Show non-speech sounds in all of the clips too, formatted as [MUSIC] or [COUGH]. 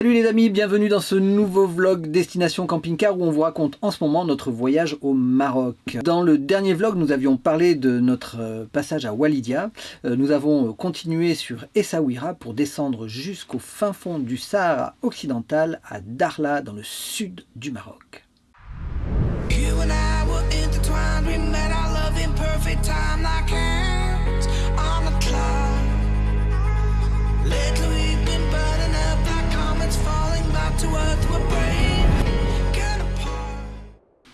Salut les amis, bienvenue dans ce nouveau vlog Destination Camping Car où on vous raconte en ce moment notre voyage au Maroc. Dans le dernier vlog, nous avions parlé de notre euh, passage à Walidia. Euh, nous avons continué sur Essaouira pour descendre jusqu'au fin fond du Sahara occidental à Darla dans le sud du Maroc.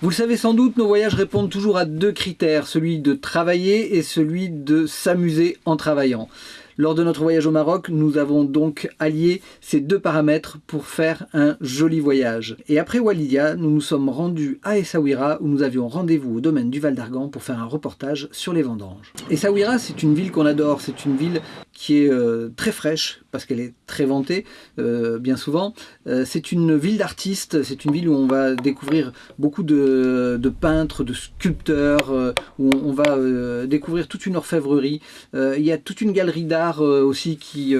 Vous le savez sans doute, nos voyages répondent toujours à deux critères, celui de travailler et celui de s'amuser en travaillant. Lors de notre voyage au Maroc, nous avons donc allié ces deux paramètres pour faire un joli voyage. Et après Walidia, nous nous sommes rendus à Essaouira où nous avions rendez-vous au domaine du Val d'Argan pour faire un reportage sur les vendanges. Essaouira, c'est une ville qu'on adore, c'est une ville qui est euh, très fraîche parce qu'elle est très vantée euh, bien souvent. Euh, c'est une ville d'artistes, c'est une ville où on va découvrir beaucoup de, peintres, de sculpteurs, où on, va découvrir toute une orfèvrerie. il y a toute une galerie d'art aussi qui,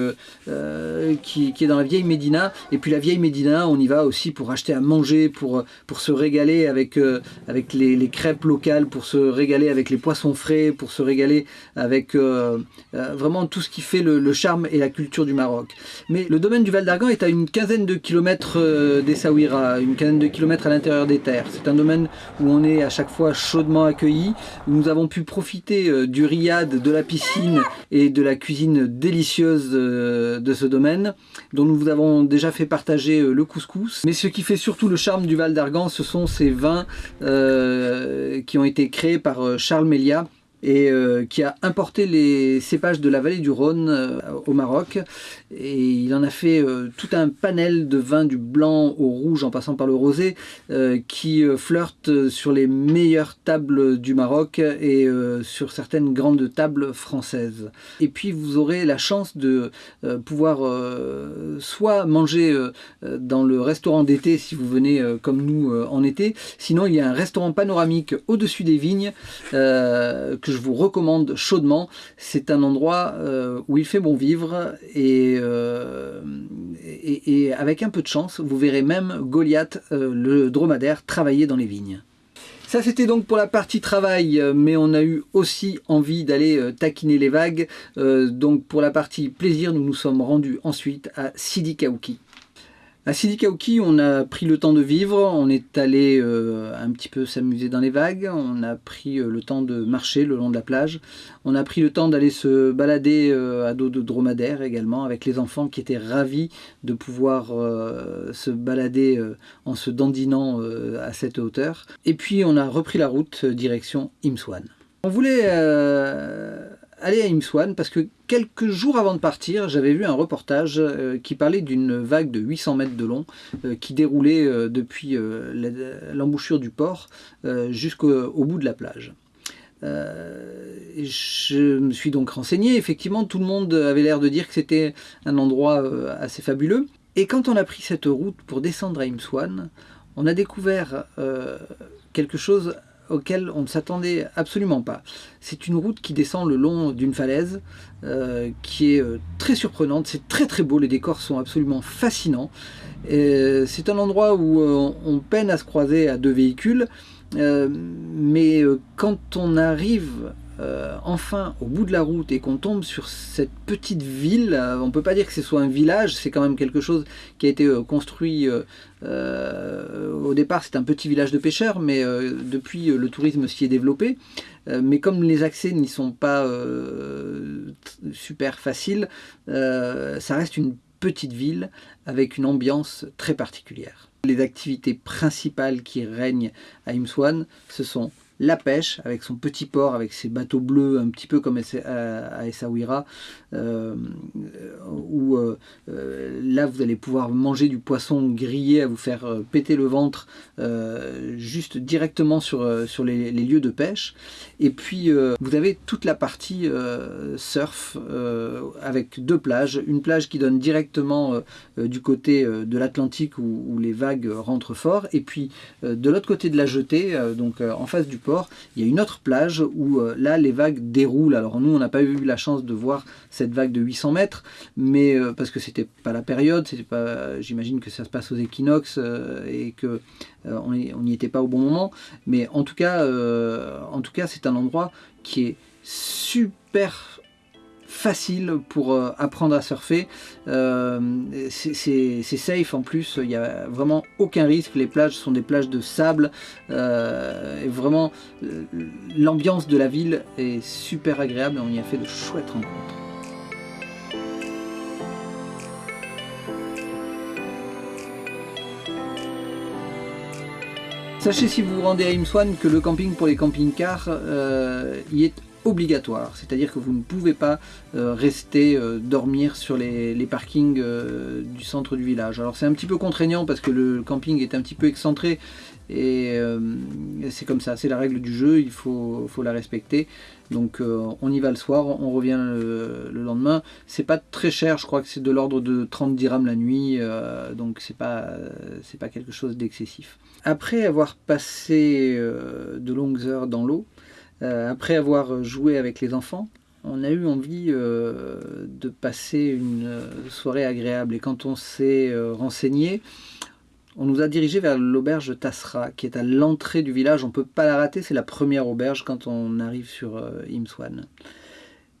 qui, est dans la vieille Médina. Et puis la vieille Médina, on y va aussi pour acheter à manger, pour, pour se régaler avec, avec les, crêpes locales, pour se régaler avec les poissons frais, pour se régaler avec vraiment tout ce qui fait le, charme et la culture du Maroc. Mais le domaine du Val d'Argan est à une quinzaine de kilomètres euh, d'Essaouira, une quinzaine de kilomètres à l'intérieur des terres. C'est un domaine où on est à chaque fois chaudement accueillis, où nous avons pu profiter euh, du riad, de la piscine et de la cuisine délicieuse euh, de ce domaine, dont nous vous avons déjà fait partager le couscous. Mais ce qui fait surtout le charme du Val d'Argan, ce sont ces vins qui ont été créés par Charles Mélia, et euh, qui a importé les cépages de la vallée du Rhône euh, au Maroc. Et il en a fait euh, tout un panel de vins du blanc au rouge en passant par le rosé qui flirtent sur les meilleures tables du Maroc et sur certaines grandes tables françaises. Et puis vous aurez la chance de pouvoir soit manger dans le restaurant d'été si vous venez comme nous en été, sinon il y a un restaurant panoramique au-dessus des vignes que vous recommande chaudement. C'est un endroit euh, où il fait bon vivre euh, et, et, avec un peu de chance, vous verrez même Goliath, euh, le dromadaire, travailler dans les vignes. Ça c'était donc pour la partie travail, mais on a eu aussi envie d'aller taquiner les vagues. donc pour la partie plaisir, nous nous sommes rendus ensuite à Sidi Kaouki. À Sidi on a pris le temps de vivre, on est allé euh, un petit peu s'amuser dans les vagues, on a pris euh, le temps de marcher le long de la plage, on a pris le temps d'aller se balader euh, à dos de dromadaire également avec les enfants qui étaient ravis de pouvoir se balader en se dandinant à cette hauteur. Et puis on a repris la route direction Imswan. On voulait aller à Imswan parce que quelques jours avant de partir, j'avais vu un reportage euh, qui parlait d'une vague de 800 mètres de long euh, qui déroulait euh, depuis l'embouchure du port jusqu'au bout de la plage. je me suis donc renseigné, effectivement tout le monde avait l'air de dire que c'était un endroit assez fabuleux. Et quand on a pris cette route pour descendre à Imswan, on a découvert quelque chose auquel on ne s'attendait absolument pas. C'est une route qui descend le long d'une falaise euh, qui est euh, très surprenante, c'est très très beau, les décors sont absolument fascinants. C'est un endroit où euh, on peine à se croiser à deux véhicules, mais quand on arrive euh, enfin au bout de la route et qu'on tombe sur cette petite ville, euh, on peut pas dire que ce soit un village, c'est quand même quelque chose qui a été euh, construit au départ c'est un petit village de pêcheurs mais depuis le tourisme s'y est développé mais comme les accès n'y sont pas super faciles ça reste une petite ville avec une ambiance très particulière. Les activités principales qui règnent à Imswan ce sont la pêche avec son petit port, avec ses bateaux bleus, un petit peu comme à Essaouira, euh, où euh, euh, là vous allez pouvoir manger du poisson grillé à vous faire péter le ventre juste directement sur, sur les, lieux de pêche. Et puis vous avez toute la partie surf avec deux plages, une plage qui donne directement du côté de l'Atlantique où, où, les vagues rentrent fort, et puis de l'autre côté de la jetée, donc en face du il y a une autre plage où euh, là les vagues déroulent. Alors nous on n'a pas eu la chance de voir cette vague de 800 mètres, mais euh, parce que c'était pas la période, c'était pas, j'imagine que ça se passe aux équinoxes et que on n'y était pas au bon moment. Mais en tout cas, en tout cas c'est un endroit qui est super facile pour euh, apprendre à surfer. Euh, c'est safe en plus, il n'y a vraiment aucun risque. Les plages sont des plages de sable. Euh, et vraiment, l'ambiance de la ville est super agréable. On y a fait de chouettes rencontres. Sachez si vous vous rendez à Imswan que le camping pour les camping-cars y est obligatoire, c'est-à-dire que vous ne pouvez pas euh, rester euh, dormir sur les, parkings euh, du centre du village. Alors c'est un petit peu contraignant parce que le camping est un petit peu excentré et c'est comme ça, c'est la règle du jeu, il faut, la respecter. Donc on y va le soir, on revient le, lendemain. C'est pas très cher, je crois que c'est de l'ordre de 30 dirhams la nuit, donc c'est pas, c'est pas quelque chose d'excessif. Après avoir passé de longues heures dans l'eau, après avoir joué avec les enfants, on a eu envie euh, de passer une soirée agréable. Et quand on s'est euh, renseigné, on nous a dirigé vers l'auberge Tassra, qui est à l'entrée du village. On ne peut pas la rater, c'est la première auberge quand on arrive sur Imswan.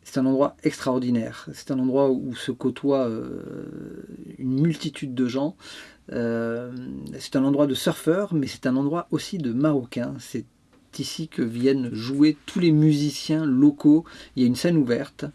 C'est un endroit extraordinaire. C'est un endroit où se côtoient une multitude de gens. c'est un endroit de surfeurs, mais c'est un endroit aussi de Marocains. Ici que viennent jouer tous les musiciens locaux. Il y a une scène ouverte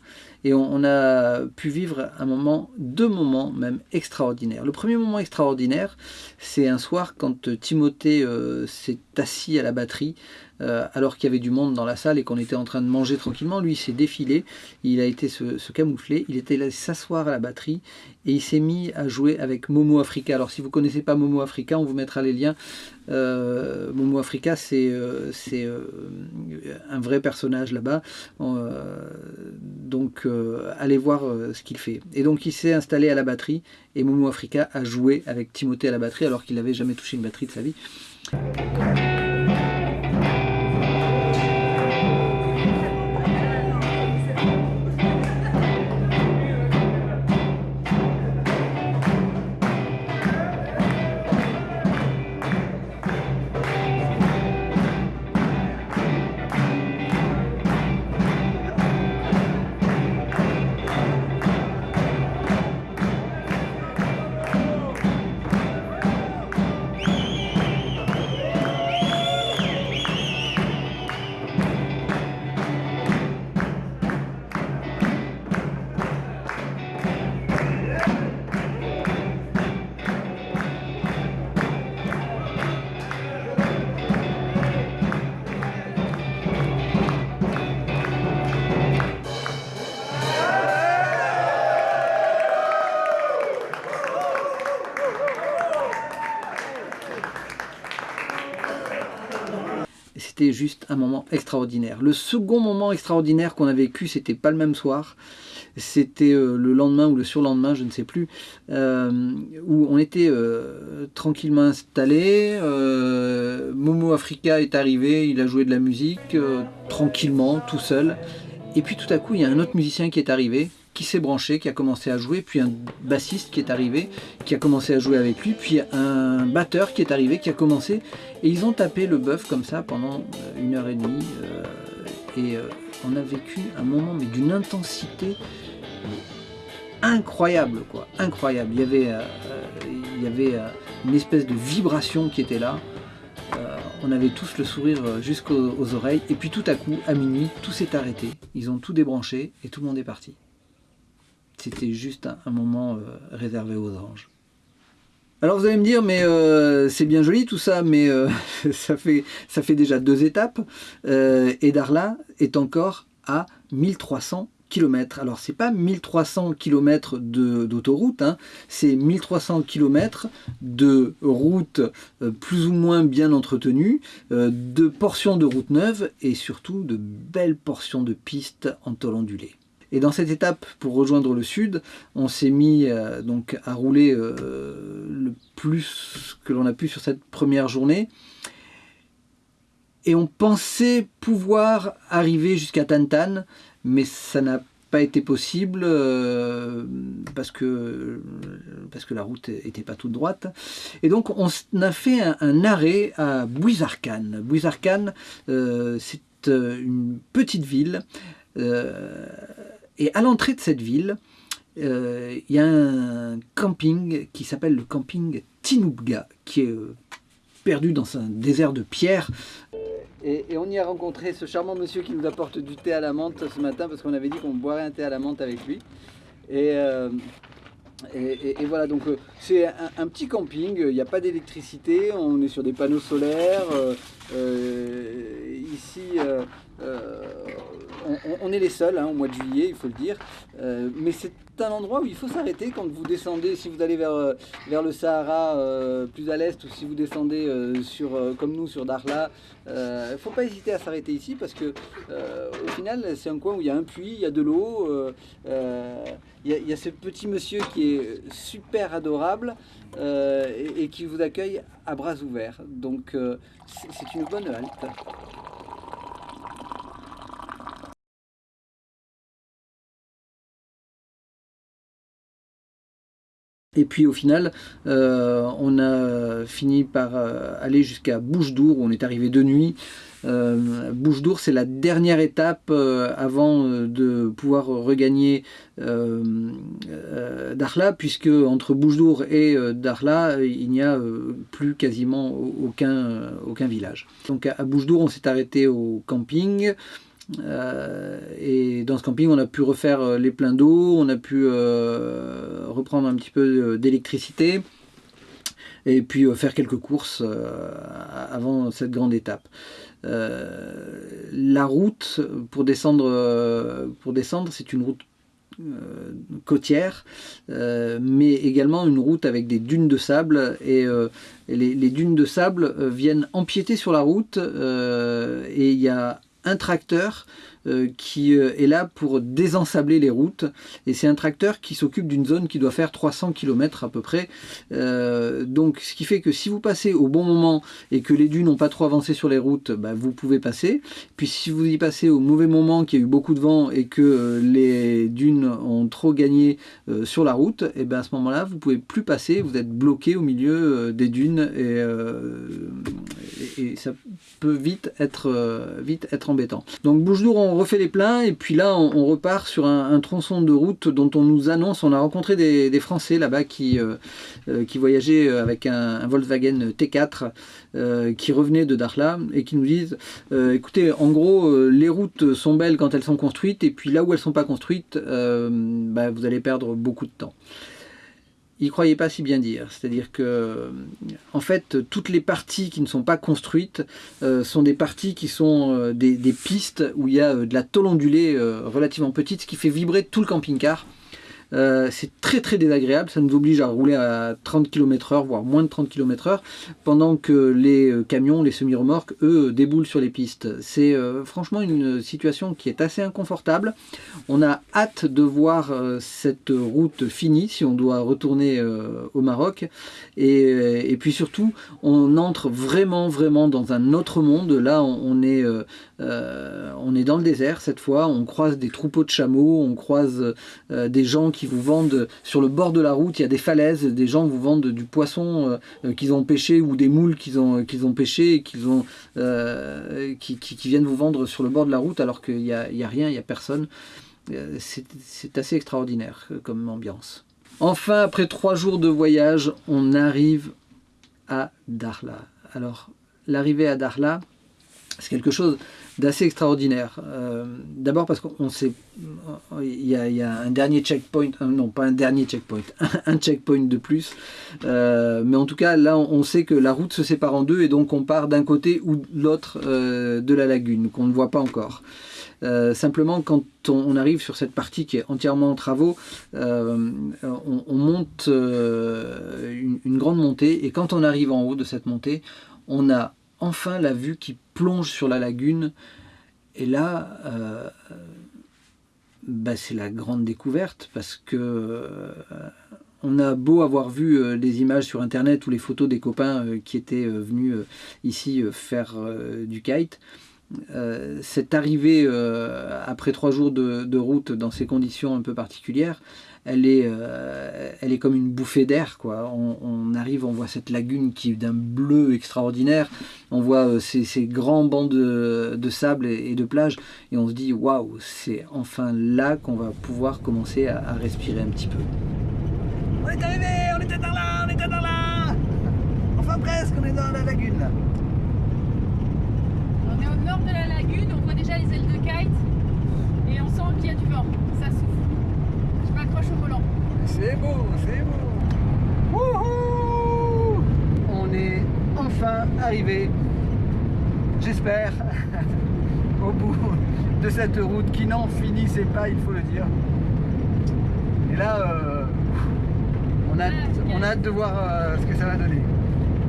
et on, a pu vivre un moment, deux moments même extraordinaires. Le premier moment extraordinaire, c'est un soir quand Timothée euh, s'est assis à la batterie euh, alors qu'il y avait du monde dans la salle et qu'on était en train de manger tranquillement. Lui, il s'est défilé, il a été se, camoufler, il était là s'asseoir à la batterie et il s'est mis à jouer avec Momo Africa. Alors si vous connaissez pas Momo Africa, on vous mettra les liens. Euh, Momo Africa, c'est euh, un vrai personnage là-bas. donc allez voir ce qu'il fait. Et donc il s'est installé à la batterie et Momo Africa a joué avec Timothée à la batterie alors qu'il n'avait jamais touché une batterie de sa vie. Un moment extraordinaire. Le second moment extraordinaire qu'on a vécu, c'était pas le même soir, c'était euh, le lendemain ou le surlendemain, je ne sais plus, euh, où on était euh, tranquillement installé. Momo Africa est arrivé, il a joué de la musique tranquillement, tout seul. Et puis tout à coup, il y a un autre musicien qui est arrivé, qui s'est branché, qui a commencé à jouer, puis un bassiste qui est arrivé, qui a commencé à jouer avec lui, puis un batteur qui est arrivé, qui a commencé, et ils ont tapé le bœuf comme ça pendant euh, une heure et demie, euh, et euh, on a vécu un moment mais d'une intensité incroyable, quoi, incroyable. Il y avait, il y avait une espèce de vibration qui était là. on avait tous le sourire jusqu'aux oreilles, et puis tout à coup, à minuit, tout s'est arrêté. Ils ont tout débranché et tout le monde est parti c'était juste un, moment euh, réservé aux anges. Alors vous allez me dire, mais euh, c'est bien joli tout ça, mais euh, [LAUGHS] ça, fait, déjà deux étapes, et Darla est encore à 1300 km. Alors c'est pas 1300 km d'autoroute, hein, c'est 1300 km de route plus ou moins bien entretenue, de portions de route neuve et surtout de belles portions de pistes en tôle ondulée. Et dans cette étape, pour rejoindre le sud, on s'est mis euh, donc à rouler euh, le plus que l'on a pu sur cette première journée. et on pensait pouvoir arriver jusqu'à Tantan, mais ça n'a pas été possible euh, parce, que, parce que la route n'était pas toute droite. Et donc on a fait un, arrêt à Bouizarkane. Bouizarkane, euh, c'est une petite ville. Et à l'entrée de cette ville, il y a un camping qui s'appelle le camping Tinoubga, qui est perdu dans un désert de pierre. Et, on y a rencontré ce charmant monsieur qui nous apporte du thé à la menthe ce matin parce qu'on avait dit qu'on boirait un thé à la menthe avec lui. Et, euh, voilà, donc euh, c'est un, petit camping, il n'y a pas d'électricité, on est sur des panneaux solaires. Euh, ici, on, est les seuls hein, au mois de juillet, il faut le dire. mais c'est un endroit où il faut s'arrêter quand vous descendez, si vous allez vers, euh, vers le Sahara euh, plus à l'est ou si vous descendez euh, sur, comme nous sur Darla. Il faut pas hésiter à s'arrêter ici parce que au final c'est un coin où il y a un puits, il y a de l'eau, il, y a ce petit monsieur qui est super adorable et, et, qui vous accueille à bras ouverts. Donc c'est une bonne halte. Et puis au final, euh, on a fini par euh, aller jusqu'à Bouche-d'Our, où on est arrivé de nuit. Euh, Bouche-d'Our, c'est la dernière étape avant de pouvoir regagner Darla, puisque entre Bouche-d'Our et Darla, il n'y a plus quasiment aucun, aucun village. Donc à Bouche-d'Our, on s'est arrêté au camping. Euh, et dans ce camping, on a pu refaire euh, les pleins d'eau, on a pu euh, reprendre un petit peu d'électricité et puis faire quelques courses avant cette grande étape. La route pour descendre, pour descendre, c'est une route côtière, mais également une route avec des dunes de sable et, les, dunes de sable viennent empiéter sur la route et il y a un tracteur euh, qui euh, est là pour désensabler les routes. Et c'est un tracteur qui s'occupe d'une zone qui doit faire 300 km à peu près. Euh, donc ce qui fait que si vous passez au bon moment et que les dunes n'ont pas trop avancé sur les routes bah, vous pouvez passer. Puis si vous y passez au mauvais moment qu'il y a eu beaucoup de vent et que les dunes ont trop gagné sur la route et bien à ce moment là vous pouvez plus passer. Vous êtes bloqué au milieu des dunes et, et, ça peut vite être, vite être embêtant. Donc bouche d'our on refait les pleins et puis là on, repart sur un, tronçon de route dont on nous annonce, on a rencontré des, Français là-bas qui, euh, euh, qui voyageaient avec un, Volkswagen T4 euh, qui revenait de Darla et qui nous disent écoutez en gros les routes sont belles quand elles sont construites et puis là où elles sont pas construites bah, vous allez perdre beaucoup de temps il croyait pas si bien dire. C'est-à-dire que, euh, en fait, toutes les parties qui ne sont pas construites euh, sont des parties qui sont euh, des, des, pistes où il y a de la tôle ondulée relativement petite, ce qui fait vibrer tout le camping-car. Euh, c'est très très désagréable, ça nous oblige à rouler à 30 km h voire moins de 30 km h pendant que les euh, camions, les semi-remorques, eux, déboulent sur les pistes. C'est euh, franchement une situation qui est assez inconfortable. On a hâte de voir cette route finie si on doit retourner au Maroc. Et, puis surtout, on entre vraiment vraiment dans un autre monde. Là, on, est, on est dans le désert cette fois, on croise des troupeaux de chameaux, on croise des gens qui vous vendent sur le bord de la route, il y a des falaises, des gens vous vendent du poisson euh, qu'ils ont pêché ou des moules qu'ils ont, qu'ils ont pêché et ont, euh, qui, viennent vous vendre sur le bord de la route alors qu'il n'y a, a, rien, il n'y a personne. Euh, c'est assez extraordinaire comme ambiance. Enfin, après trois jours de voyage, on arrive à Darla. Alors, l'arrivée à Darla, c'est quelque chose d'assez extraordinaire. Euh, d'abord parce qu'on sait, il y, a, un dernier checkpoint, euh, non pas un dernier checkpoint, [LAUGHS] un checkpoint de plus. Euh, mais en tout cas, là, on sait que la route se sépare en deux et donc on part d'un côté ou de l'autre de la lagune, qu'on ne voit pas encore. simplement, quand on, arrive sur cette partie qui est entièrement en travaux, on, monte une, une grande montée et quand on arrive en haut de cette montée, on a enfin la vue qui plonge sur la lagune. Et là, euh, bah, c'est la grande découverte parce que euh, on a beau avoir vu des images sur internet ou les photos des copains qui étaient venus ici faire du kite, cette arrivée après trois jours de, route dans ces conditions un peu particulières, elle est, euh, elle est comme une bouffée d'air. quoi. On, arrive, on voit cette lagune qui est d'un bleu extraordinaire, on voit euh, ces, grands bancs de, sable et, de plage, et on se dit waouh, c'est enfin là qu'on va pouvoir commencer à, respirer un petit peu. On est arrivé, on était dans là, on était dans là Enfin presque, on est dans la lagune là. On est au nord de la lagune, on voit déjà les ailes de kite, et on sent qu'il y a du vent, ça souffle. C'est beau, c'est beau. Wouhou On est enfin arrivé, j'espère, [LAUGHS] au bout de cette route qui n'en finissait pas, il faut le dire. Et là, euh, on, a, on, a, hâte de voir euh, ce que ça va donner.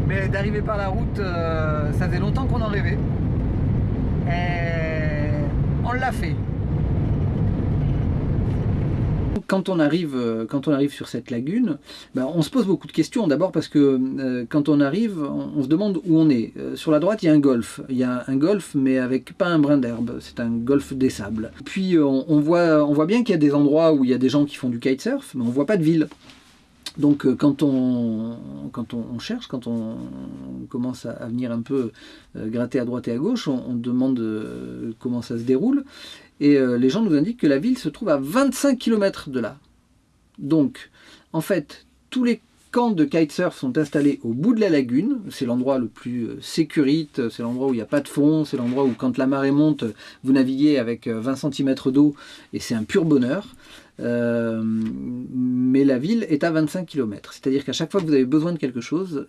Mais d'arriver par la route, euh, ça faisait longtemps qu'on en rêvait. Et on l'a fait quand on arrive, euh, quand on arrive sur cette lagune, ben, on se pose beaucoup de questions. D'abord parce que euh, quand on arrive, on, se demande où on est. Euh, sur la droite, il y a un golfe. Il y a un golfe, mais avec pas un brin d'herbe. C'est un golfe des sables. Puis on, voit, on voit bien qu'il y a des endroits où il y a des gens qui font du kitesurf, mais on voit pas de ville. Donc quand on, quand on, cherche, quand on commence à, venir un peu gratter à droite et à gauche, on, on demande comment ça se déroule. Et euh, les gens nous indiquent que la ville se trouve à 25 km de là. Donc, en fait, tous les camps de kitesurf sont installés au bout de la lagune. C'est l'endroit le plus euh, sécurite, c'est l'endroit où il n'y a pas de fond, c'est l'endroit où quand la marée monte, vous naviguez avec 20 euh, cm d'eau et c'est un pur bonheur. mais la ville est à 25 km. C'est-à-dire qu'à chaque fois que vous avez besoin de quelque chose,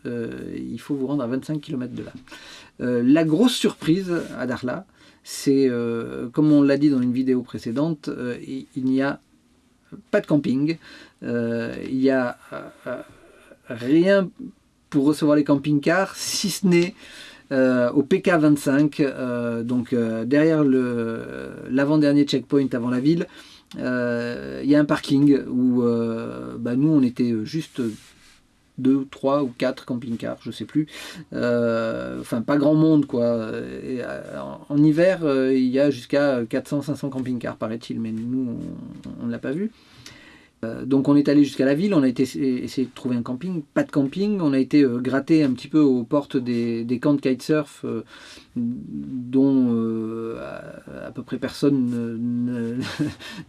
il faut vous rendre à 25 km de là. la grosse surprise à Darla, c'est, euh, comme on l'a dit dans une vidéo précédente, euh, il, n'y a pas de camping, euh, il n'y a rien pour recevoir les camping-cars, si ce n'est au PK25, donc derrière l'avant-dernier checkpoint avant la ville, il y a un parking où bah, nous on était juste deux, trois ou quatre camping-cars, je sais plus. Euh, enfin, pas grand monde, quoi. Euh, en, hiver, euh, il y a jusqu'à 400-500 camping-cars, paraît-il, mais nous, on ne l'a pas vu. Euh, donc on est allé jusqu'à la ville, on a été essayer de trouver un camping, pas de camping, on a été euh, gratter un petit peu aux portes des, camps de kitesurf euh, dont à, peu près personne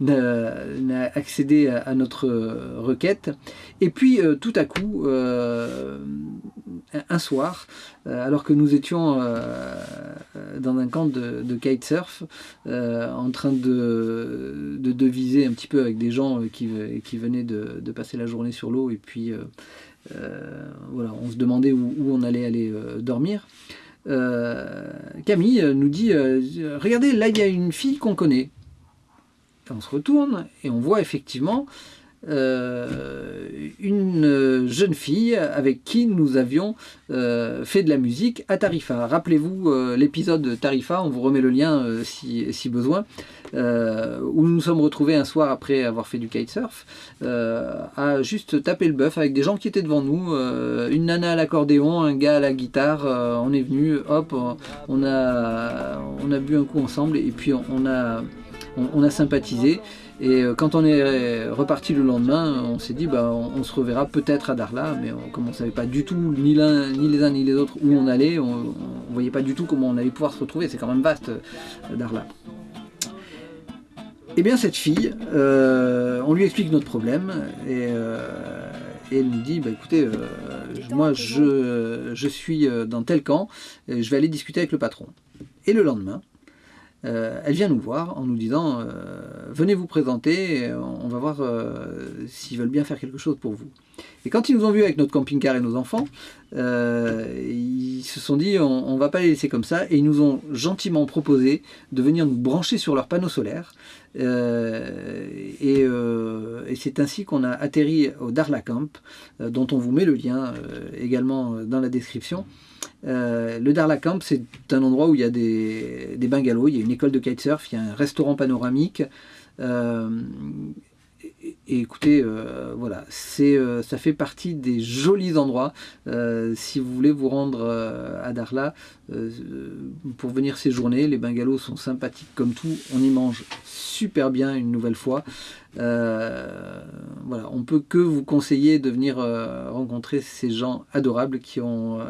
[LAUGHS] n'a accédé à, notre requête. Et puis tout à coup, un soir, alors que nous étions dans un camp de, kitesurf, en train de, de, deviser un petit peu avec des gens qui venaient de, passer la journée sur l'eau et puis euh, euh, voilà, on se demandait où, on allait aller euh, dormir. Camille nous dit Regardez, là il y a une fille qu'on connaît. on se retourne et on voit effectivement euh, une jeune fille avec qui nous avions euh, fait de la musique à Tarifa. Rappelez-vous euh, l'épisode Tarifa, on vous remet le lien si, besoin, où nous nous sommes retrouvés un soir après avoir fait du kitesurf, à juste taper le bœuf avec des gens qui étaient devant nous, une nana à l'accordéon, un gars à la guitare, on est venu, hop, on a, bu un coup ensemble et puis on a sympathisé. Et euh, quand on est reparti le lendemain, on s'est dit bah, on, se reverra peut-être à Darla, mais comme on ne savait pas du tout ni les uns ni les autres où on allait, on ne voyait pas du tout comment on allait pouvoir se retrouver. C'est quand même vaste euh, Darla. Eh bien cette fille, euh, on lui explique notre problème et, elle nous dit bah, écoutez, moi je, suis dans tel camp, je vais aller discuter avec le patron. Et le lendemain, euh, elle vient nous voir en nous disant euh, venez vous présenter, on va voir euh, s'ils veulent bien faire quelque chose pour vous. Et quand ils nous ont vus avec notre camping-car et nos enfants, ils se sont dit on, ne va pas les laisser comme ça et ils nous ont gentiment proposé de venir nous brancher sur leurs panneaux solaires. et, c'est ainsi qu'on a atterri au Darla Camp, dont on vous met le lien également dans la description. Euh, le Darla Camp, c'est un endroit où il y a des, bungalows, il y a une école de kitesurf, il y a un restaurant panoramique. Euh, et écoutez, euh, voilà, c'est, euh, ça fait partie des jolis endroits. Euh, si vous voulez vous rendre à Darla pour venir séjourner, les bungalows sont sympathiques comme tout. On y mange super bien une nouvelle fois. voilà, on peut que vous conseiller de venir rencontrer ces gens adorables qui ont,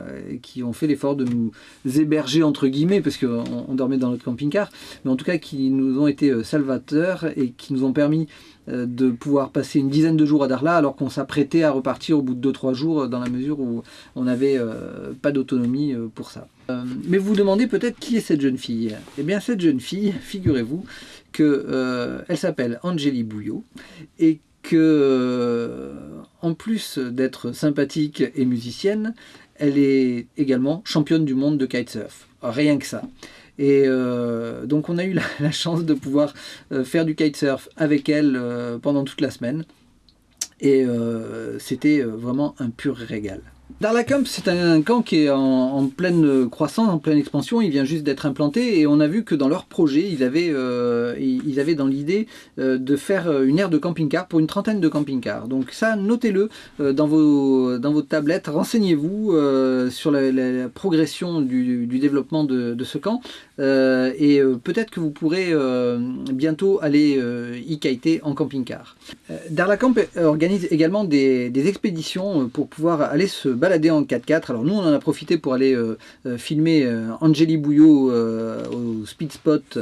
qui ont fait l'effort de nous héberger entre guillemets, parce qu'on on dormait dans notre camping-car, mais en tout cas qui nous ont été salvateurs et qui nous ont permis de pouvoir passer une dizaine de jours à Darla alors qu'on s'apprêtait à repartir au bout de 2-3 jours euh, dans la mesure où on n'avait euh, pas d'autonomie pour ça. mais vous vous demandez peut-être qui est cette jeune fille Eh bien cette jeune fille, [LAUGHS] figurez-vous qu'elle s'appelle Angélie Bouillot et que en plus d'être sympathique et musicienne, elle est également championne du monde de kitesurf. Rien que ça. Et euh, donc on a eu [LAUGHS] la, chance de pouvoir euh, faire du kitesurf avec elle euh, pendant toute la semaine. Et c'était vraiment un pur régal. Darla Camp, c'est un camp qui est en, pleine croissance, en pleine expansion. Il vient juste d'être implanté et on a vu que dans leur projet, ils avaient, euh, ils avaient dans l'idée euh, de faire euh, une aire de camping-car pour une trentaine de camping-cars. Donc ça, notez-le dans, vos, dans vos tablettes. Renseignez-vous sur la, progression du, développement de, ce camp. et peut-être que vous pourrez bientôt aller y kiter en camping-car. Darla Camp organise également des expéditions pour pouvoir aller se balader en 4x4. Alors nous, on en a profité pour aller euh, euh, filmer euh, Bouillot au Speed Spot,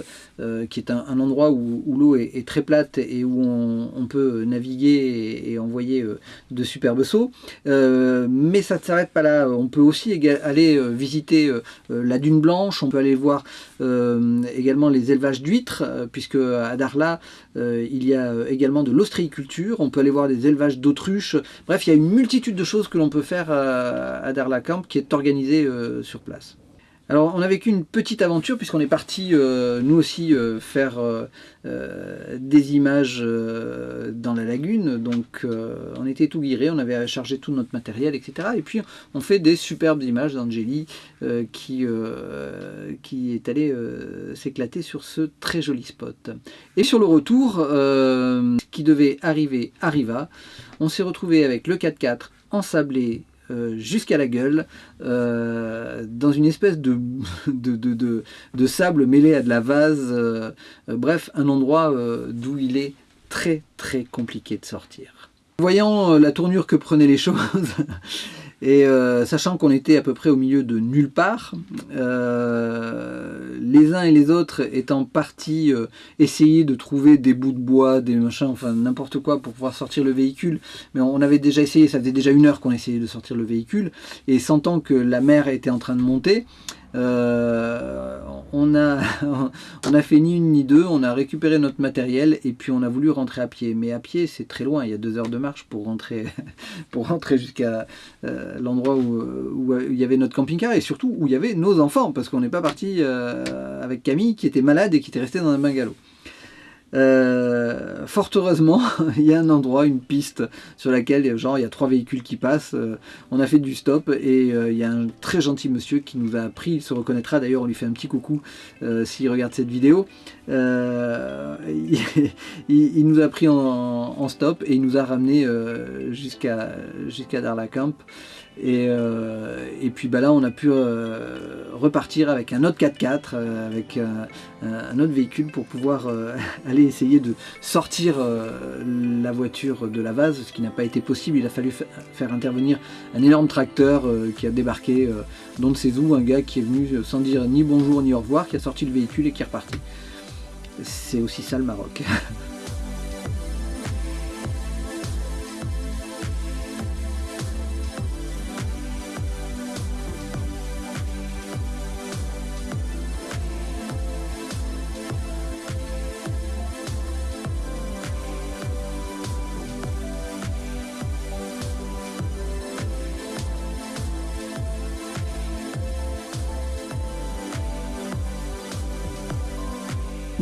qui est un, endroit où, l'eau est, très plate et où on, peut naviguer et, envoyer de superbes sauts. mais ça ne s'arrête pas là. On peut aussi aller visiter la dune blanche, on peut aller voir également les élevages d'huîtres, puisque à Darla, il y a également de l'ostréiculture. On peut aller voir les élevages d'autruches. Bref, il y a une multitude de choses que l'on peut faire à Darla-Camp qui est organisé euh, sur place. Alors on a vécu une petite aventure puisqu'on est parti euh, nous aussi euh, faire des images dans la lagune. Donc on était tout guiré, on avait chargé tout notre matériel, etc. Et puis on fait des superbes images d'Angélie qui, qui est allée s'éclater sur ce très joli spot. Et sur le retour, qui devait arriver arriva. On s'est retrouvé avec le 4x4 ensablé euh, jusqu'à la gueule, euh, dans une espèce de, [LAUGHS] sable mêlé à de la vase. Euh, bref, un endroit d'où il est très très compliqué de sortir. Voyant la tournure que prenaient les [LAUGHS] choses, et sachant qu'on était à peu près au milieu de nulle part, les uns et les autres étant partis euh, essayer de trouver des bouts de bois, des machins, enfin n'importe quoi pour pouvoir sortir le véhicule. Mais on avait déjà essayé, ça faisait déjà une heure qu'on essayait de sortir le véhicule. Et sentant que la mer était en train de monter, euh, [LAUGHS] on, a, fait ni une ni deux, on a récupéré notre matériel et puis on a voulu rentrer à pied. Mais à pied, c'est très loin, il y a deux heures de marche pour rentrer, [LAUGHS] pour rentrer jusqu'à euh, l'endroit où, il y avait notre camping-car et surtout où il y avait nos enfants, parce qu'on n'est pas parti euh, avec Camille qui était malade et qui était resté dans un bungalow. Euh, fort heureusement, [LAUGHS] il y a un endroit, une piste sur laquelle genre, il y a trois véhicules qui passent. Euh, on a fait du stop et euh, il y a un très gentil monsieur qui nous a pris, il se reconnaîtra d'ailleurs, on lui fait un petit coucou s'il regarde cette vidéo. [LAUGHS] Il, nous a pris en, stop et il nous a ramené jusqu'à jusqu'à Darla Camp. Et, euh, et, puis bah là on a pu euh, repartir avec un autre 4x4, euh, avec un, autre véhicule pour pouvoir [LAUGHS] aller essayer de sortir la voiture de la vase, ce qui n'a pas été possible. Il a fallu faire intervenir un énorme tracteur qui a débarqué dans de ses un gars qui est venu sans dire ni bonjour ni au revoir, qui a sorti le véhicule et qui est reparti. C'est aussi ça le Maroc. [LAUGHS]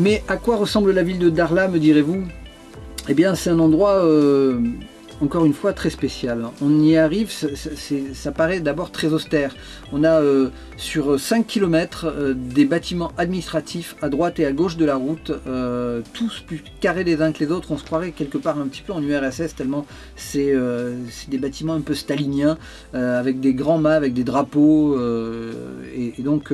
Mais à quoi ressemble la ville de Darla, me direz-vous? Eh bien, c'est un endroit euh, encore une fois très spécial. On y arrive, ça paraît d'abord très austère. On a euh, sur 5 km euh, des bâtiments administratifs à droite et à gauche de la route, euh, tous plus carrés les uns que les autres. On se croirait quelque part un petit peu en URSS tellement c'est des bâtiments un peu staliniens avec des grands mâts, avec des drapeaux. Et, donc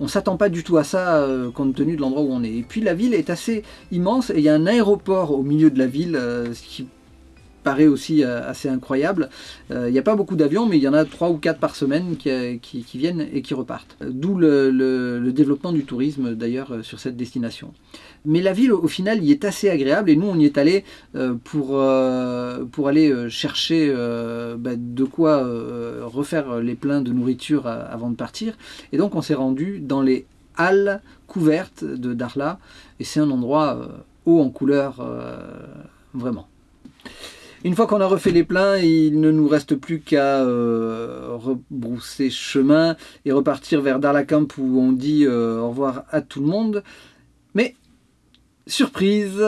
on s'attend pas du tout à ça compte tenu de l'endroit où on est. Et puis la ville est assez immense et il y a un aéroport au milieu de la ville, ce qui paraît aussi euh, assez incroyable. Euh, il n'y a pas beaucoup d'avions, mais il y en a 3 ou 4 par semaine qui, qui, viennent et qui repartent. D'où le, développement du tourisme d'ailleurs euh, sur cette destination. Mais la ville au final y est assez agréable et nous on y est allé pour, pour aller chercher bah, de quoi refaire les pleins de nourriture avant de partir. Et donc on s'est rendu dans les halles couvertes de Darla et c'est un endroit haut en couleur vraiment. Une fois qu'on a refait les pleins, il ne nous reste plus qu'à euh, rebrousser chemin et repartir vers Darlakamp où on dit euh, au revoir à tout le monde. Mais, surprise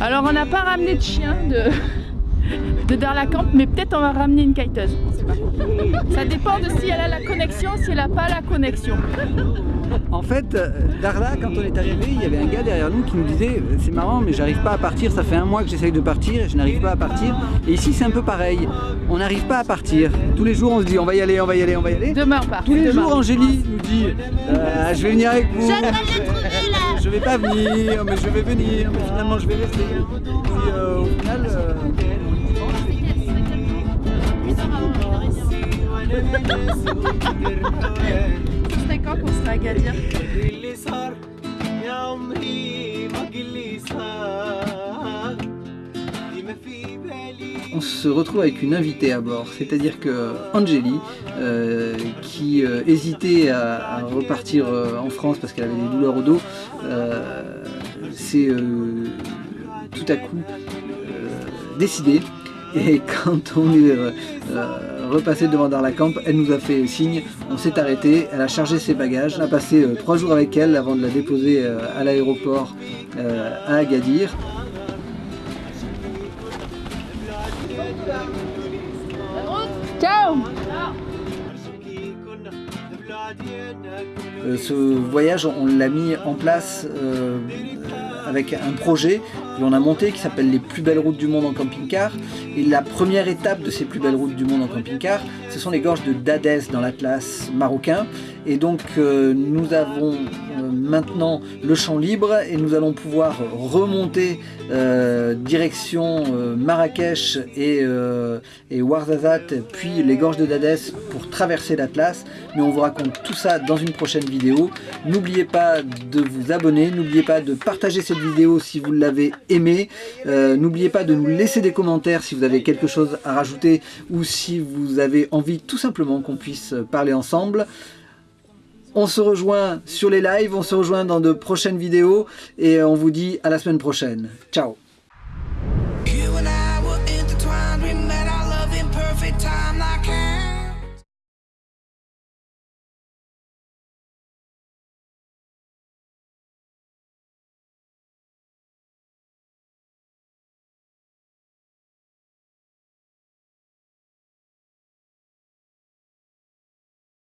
alors on n'a pas ramené de chien de, de Darlakamp, mais peut-être on va ramener une kiteuse. Ça dépend de si elle a la connexion, si elle n'a pas la connexion. En fait, euh, Darla, quand on est arrivé, il y avait un gars derrière nous qui nous disait « C'est marrant, mais j'arrive pas à partir, ça fait un mois que j'essaye de partir et je n'arrive pas à partir. » Et ici, c'est un peu pareil. On n'arrive pas à partir. Tous les jours, on se dit « On va y aller, on va y aller, on va y aller. » Demain, on part. Tous les jours, Angélie nous dit euh, Je vais venir avec vous. » Je vais pas venir, mais je vais venir, mais finalement, je vais rester. Et euh, au final... Quand qu'on sera à Gadir on se retrouve avec une invitée à bord, c'est-à-dire que euh, qui euh, hésitait à, repartir euh, en France parce qu'elle avait des douleurs au dos, s'est tout à coup décidée. Et [LAUGHS] quand on est repassé devant Darlakamp, elle nous a fait signe, on s'est arrêté, elle a chargé ses bagages, a passé trois jours avec elle avant de la déposer à l'aéroport à Agadir. Euh, ce voyage, on l'a mis en place euh, avec un projet que l'on a monté qui s'appelle les plus belles routes du monde en camping-car. Et la première étape de ces plus belles routes du monde en camping-car, ce sont les gorges de Dadès dans l'Atlas marocain. Et donc euh, nous avons euh, maintenant le champ libre et nous allons pouvoir remonter euh, direction Marrakech et, et Ouarzazate puis les gorges de Dadès pour traverser l'Atlas. Mais on vous raconte tout ça dans une prochaine vidéo. N'oubliez pas de vous abonner, n'oubliez pas de partager cette vidéo si vous l'avez aimée. n'oubliez pas de nous laisser des commentaires si vous avez quelque chose à rajouter ou si vous avez envie tout simplement qu'on puisse parler ensemble. On se rejoint sur les lives, on se rejoint dans de prochaines vidéos et on vous dit à la semaine prochaine. Ciao